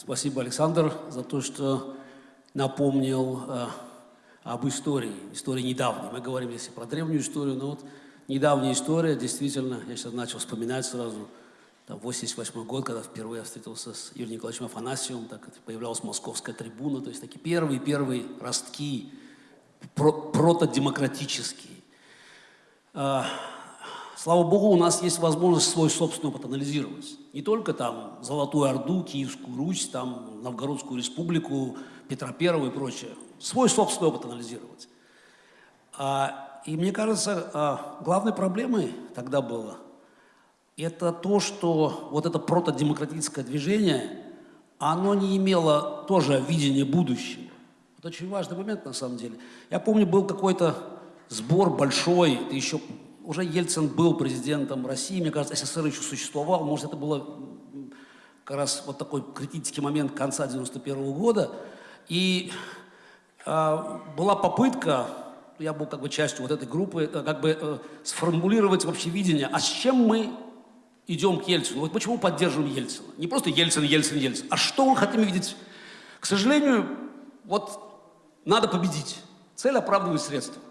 Спасибо, Александр, за то, что напомнил э, об истории, истории недавней. Мы говорим здесь про древнюю историю, но вот недавняя история, действительно, я сейчас начал вспоминать сразу, там, 88 год, когда впервые я встретился с Юрием Николаевичем Афанасьевым, так появлялась московская трибуна, то есть такие первые-первые ростки, про протодемократические. А, слава Богу, у нас есть возможность свой собственный опыт анализировать. Не только там Золотую Орду, Киевскую Русь, там Новгородскую Республику, Петра Первого и прочее. Свой собственный опыт анализировать. А, и мне кажется, а, главной проблемой тогда было это то, что вот это протодемократическое движение, оно не имело тоже видения будущего. Это очень важный момент на самом деле. Я помню, был какой-то сбор большой, это еще уже Ельцин был президентом России, мне кажется, СССР еще существовал, может, это было как раз вот такой критический момент конца 91 -го года, и э, была попытка, я был как бы частью вот этой группы, э, как бы э, сформулировать вообще видение, а с чем мы идем к Ельцину? Вот почему поддерживаем Ельцина? Не просто Ельцин, Ельцин, Ельцин, а что мы хотим видеть? К сожалению, вот надо победить. Цель оправдывает средства.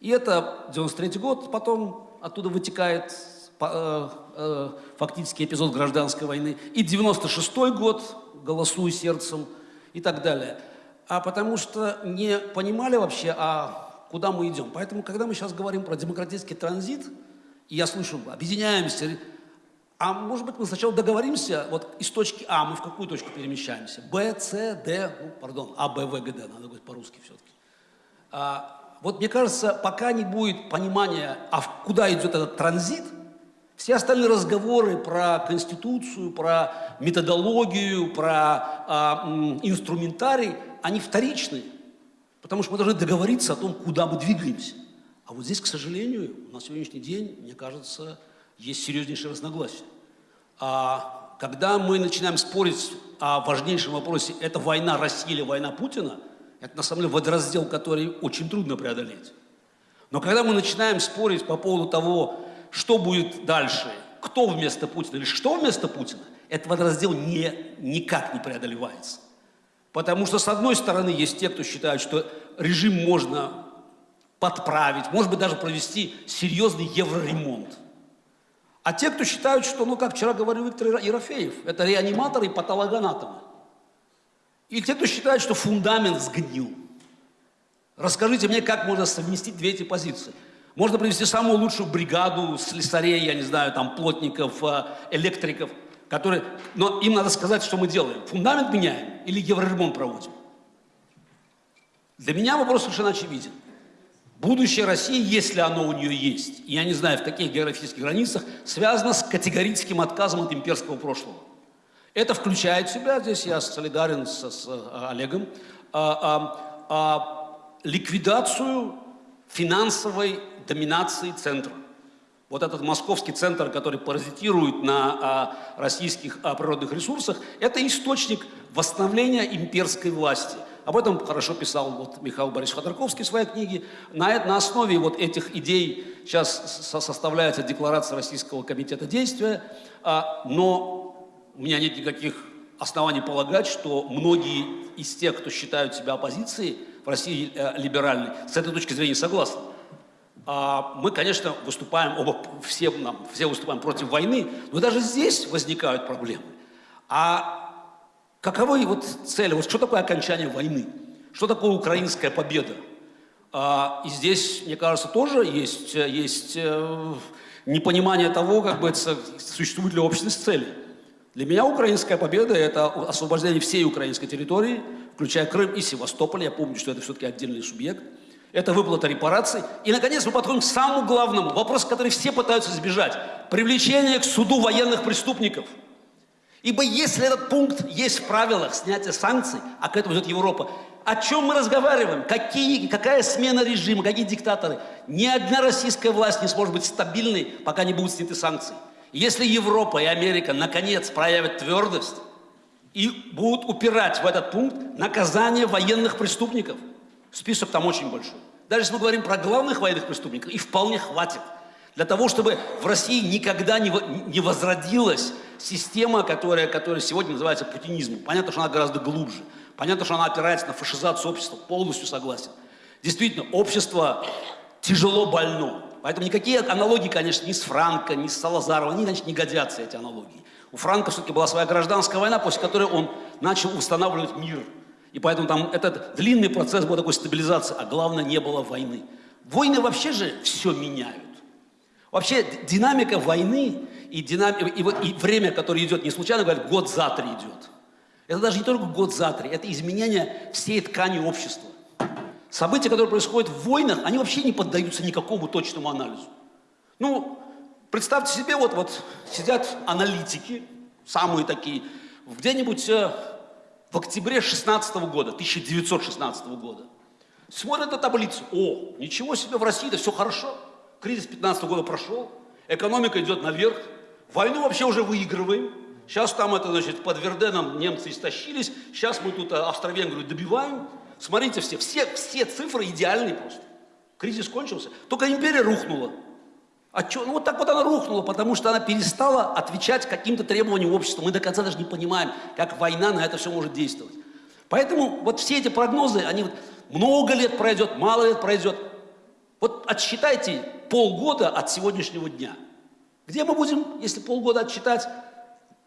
И это 93 год, потом оттуда вытекает э, э, фактически эпизод гражданской войны. И 96 год, голосуй сердцем и так далее. А потому что не понимали вообще, а куда мы идем. Поэтому, когда мы сейчас говорим про демократический транзит, я слышу, объединяемся, а может быть мы сначала договоримся, вот из точки А мы в какую точку перемещаемся? Б, С, Д, ну, пардон, А, Б, В, Г, Д, надо говорить по-русски все-таки. А, вот мне кажется, пока не будет понимания, а куда идет этот транзит, все остальные разговоры про конституцию, про методологию, про а, инструментарий, они вторичны. Потому что мы должны договориться о том, куда мы двигаемся. А вот здесь, к сожалению, на сегодняшний день, мне кажется, есть серьезнейшие разногласия. А когда мы начинаем спорить о важнейшем вопросе, это война России или война Путина – это на самом деле водораздел, который очень трудно преодолеть. Но когда мы начинаем спорить по поводу того, что будет дальше, кто вместо Путина или что вместо Путина, этот водораздел не, никак не преодолевается. Потому что, с одной стороны, есть те, кто считают, что режим можно подправить, может быть, даже провести серьезный евроремонт. А те, кто считают, что, ну, как вчера говорил Виктор Ерофеев, это реаниматоры и патологоанатомы. И те, кто считает, что фундамент сгнил. Расскажите мне, как можно совместить две эти позиции. Можно привести самую лучшую бригаду слесарей, я не знаю, там, плотников, э, электриков, которые... Но им надо сказать, что мы делаем. Фундамент меняем или евроремонт проводим? Для меня вопрос совершенно очевиден. Будущее России, если оно у нее есть, я не знаю, в каких географических границах, связано с категорическим отказом от имперского прошлого. Это включает в себя, здесь я солидарен с, с э, Олегом, а, а, а, ликвидацию финансовой доминации центра. Вот этот московский центр, который паразитирует на а, российских а, природных ресурсах, это источник восстановления имперской власти. Об этом хорошо писал вот Михаил Борисович Ходорковский в своей книге. На, на основе вот этих идей сейчас составляется декларация Российского комитета действия, а, но у меня нет никаких оснований полагать, что многие из тех, кто считают себя оппозицией в России э, либеральной, с этой точки зрения согласны. А мы, конечно, выступаем, оба, все, нам, все выступаем против войны, но даже здесь возникают проблемы. А каковы вот цели, вот что такое окончание войны? Что такое украинская победа? А, и здесь, мне кажется, тоже есть, есть э, непонимание того, как бы существует ли общность целей. Для меня украинская победа – это освобождение всей украинской территории, включая Крым и Севастополь. Я помню, что это все-таки отдельный субъект. Это выплата репараций. И, наконец, мы подходим к самому главному, вопросу, который все пытаются избежать. Привлечение к суду военных преступников. Ибо если этот пункт есть в правилах снятия санкций, а к этому идет Европа, о чем мы разговариваем? Какие, какая смена режима, какие диктаторы? Ни одна российская власть не сможет быть стабильной, пока не будут сняты санкции. Если Европа и Америка наконец проявят твердость и будут упирать в этот пункт наказание военных преступников, список там очень большой. Даже если мы говорим про главных военных преступников, и вполне хватит. Для того, чтобы в России никогда не возродилась система, которая, которая сегодня называется путинизмом. Понятно, что она гораздо глубже. Понятно, что она опирается на фашизацию общества. Полностью согласен. Действительно, общество тяжело больно. Поэтому никакие аналогии, конечно, ни с Франко, ни с Салазаровым, они, конечно, не годятся, эти аналогии. У Франка все-таки была своя гражданская война, после которой он начал устанавливать мир. И поэтому там этот длинный процесс был такой стабилизации, а главное, не было войны. Войны вообще же все меняют. Вообще динамика войны и, динам... и, и время, которое идет, не случайно говорят, год за три идет. Это даже не только год за три, это изменение всей ткани общества. События, которые происходят в войнах, они вообще не поддаются никакому точному анализу. Ну, представьте себе, вот, вот сидят аналитики, самые такие, где-нибудь э, в октябре 16 года, 1916 года, смотрят на таблицу, о, ничего себе, в России-то все хорошо, кризис 15 года прошел, экономика идет наверх, войну вообще уже выигрываем, сейчас там это, значит, под Верденом немцы истощились, сейчас мы тут э, Австро-Венгрию добиваем, Смотрите все, все, все цифры идеальные просто. Кризис кончился. Только империя рухнула. А что? Ну вот так вот она рухнула, потому что она перестала отвечать каким-то требованиям общества. Мы до конца даже не понимаем, как война на это все может действовать. Поэтому вот все эти прогнозы, они вот много лет пройдет, мало лет пройдет. Вот отсчитайте полгода от сегодняшнего дня. Где мы будем, если полгода отсчитать?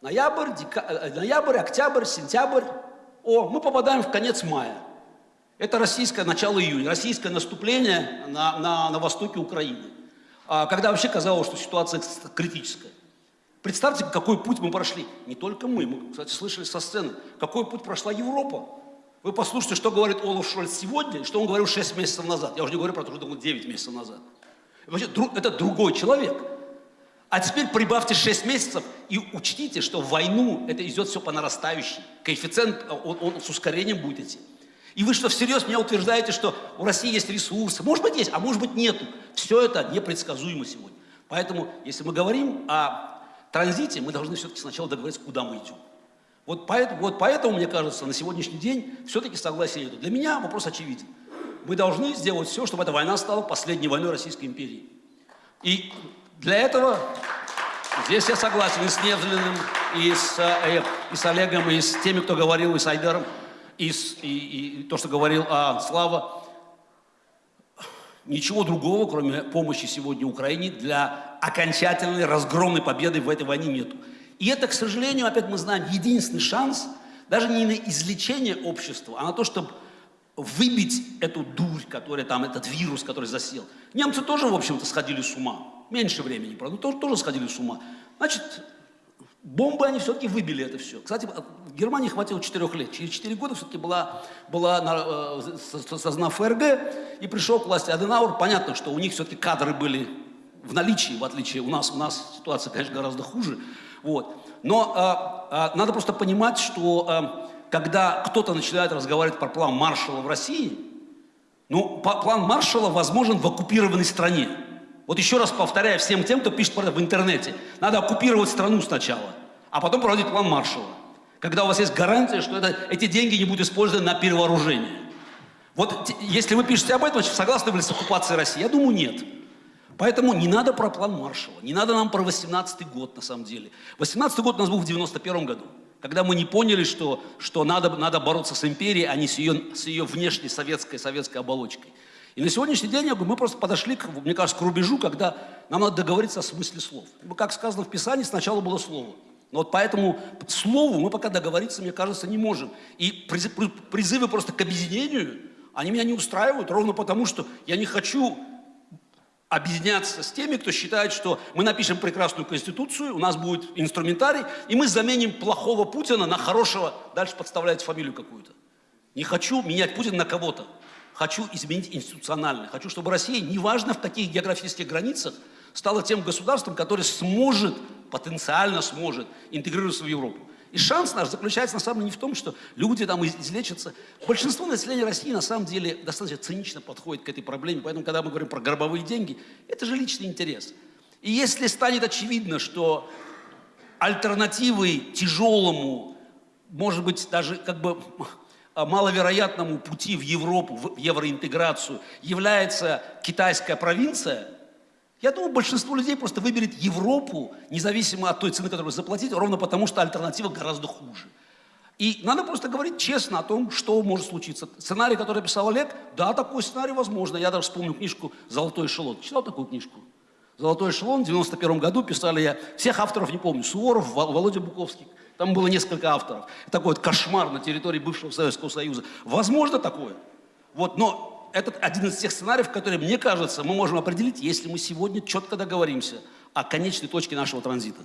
Ноябрь, дека... Э, ноябрь, октябрь, сентябрь. О, мы попадаем в конец мая. Это российское начало июня, российское наступление на, на, на востоке Украины, а, когда вообще казалось, что ситуация критическая. Представьте, какой путь мы прошли. Не только мы, мы, кстати, слышали со сцены, какой путь прошла Европа. Вы послушайте, что говорит Олаф Шольц сегодня, что он говорил 6 месяцев назад. Я уже не говорю про то, что он 9 месяцев назад. Вообще, это другой человек. А теперь прибавьте 6 месяцев и учтите, что в войну это идет все по нарастающей. Коэффициент, он, он с ускорением будет идти. И вы что, всерьез меня утверждаете, что у России есть ресурсы? Может быть, есть, а может быть, нету. Все это непредсказуемо сегодня. Поэтому, если мы говорим о транзите, мы должны все-таки сначала договориться, куда мы идем. Вот поэтому, вот поэтому, мне кажется, на сегодняшний день все-таки согласие нет. Для меня вопрос очевиден. Мы должны сделать все, чтобы эта война стала последней войной Российской империи. И для этого здесь я согласен и с Невзлиным, и с, э, и с Олегом, и с теми, кто говорил, и с Айдаром и, и, и то, что говорил а, Слава, ничего другого, кроме помощи сегодня Украине, для окончательной разгромной победы в этой войне нету. И это, к сожалению, опять мы знаем, единственный шанс, даже не на излечение общества, а на то, чтобы выбить эту дурь, которая там, этот вирус, который засел. Немцы тоже, в общем-то, сходили с ума. Меньше времени, правда, тоже, тоже сходили с ума. Значит, Бомбы они все-таки выбили это все. Кстати, в Германии хватило 4 лет. Через 4 года все-таки была, была э, создана ФРГ и пришел к власти Аденауэр. Понятно, что у них все-таки кадры были в наличии, в отличие у нас. У нас ситуация, конечно, гораздо хуже. Вот. Но э, э, надо просто понимать, что э, когда кто-то начинает разговаривать про план Маршалла в России, ну, план Маршалла возможен в оккупированной стране. Вот еще раз повторяю всем тем, кто пишет в интернете, надо оккупировать страну сначала, а потом проводить план Маршалла. Когда у вас есть гарантия, что это, эти деньги не будут использованы на перевооружение. Вот если вы пишете об этом, согласны вы с оккупацией России? Я думаю, нет. Поэтому не надо про план Маршалла, не надо нам про 18 год на самом деле. 18 год у нас был в 91 году, когда мы не поняли, что, что надо, надо бороться с империей, а не с ее, с ее внешней советской, советской оболочкой. И на сегодняшний день мы просто подошли, к, мне кажется, к рубежу, когда нам надо договориться о смысле слов. Как сказано в Писании, сначала было слово. Но вот поэтому слову мы пока договориться, мне кажется, не можем. И призывы просто к объединению, они меня не устраивают, ровно потому, что я не хочу объединяться с теми, кто считает, что мы напишем прекрасную конституцию, у нас будет инструментарий, и мы заменим плохого Путина на хорошего, дальше подставляете фамилию какую-то. Не хочу менять Путина на кого-то хочу изменить институционально. Хочу, чтобы Россия, неважно в каких географических границах, стала тем государством, которое сможет, потенциально сможет интегрироваться в Европу. И шанс наш заключается на самом деле не в том, что люди там излечатся. Большинство населения России на самом деле достаточно цинично подходит к этой проблеме. Поэтому, когда мы говорим про гробовые деньги, это же личный интерес. И если станет очевидно, что альтернативой тяжелому, может быть, даже как бы маловероятному пути в Европу, в евроинтеграцию является китайская провинция, Я думаю, большинство людей просто выберет Европу, независимо от той цены, которую заплатить, ровно потому, что альтернатива гораздо хуже. И надо просто говорить честно о том, что может случиться. Сценарий, который писал Олег, да, такой сценарий возможно. Я даже вспомню книжку «Золотой эшелон». Читал такую книжку? «Золотой эшелон» в 91 году писали я, всех авторов не помню, Суворов, Володя Буковский. Там было несколько авторов. Такой вот кошмар на территории бывшего Советского Союза. Возможно такое. Вот, но этот один из тех сценариев, которые, мне кажется, мы можем определить, если мы сегодня четко договоримся о конечной точке нашего транзита.